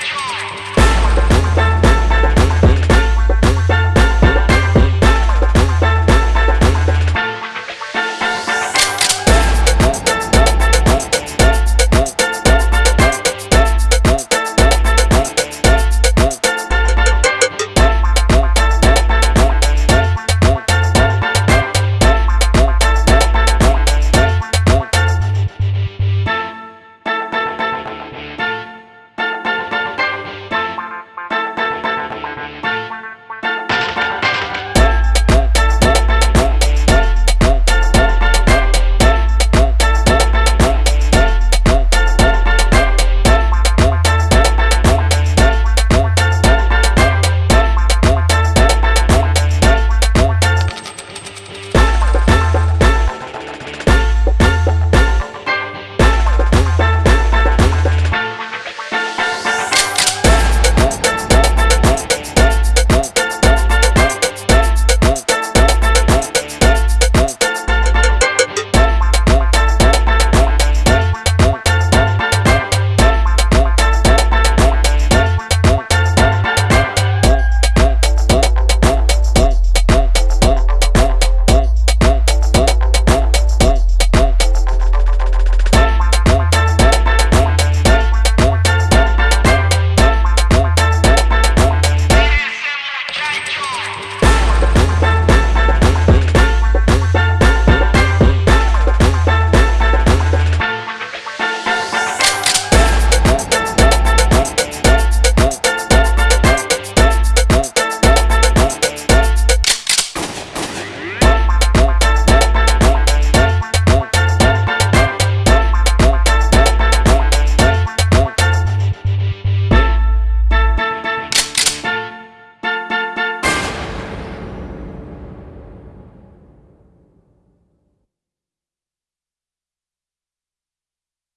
try.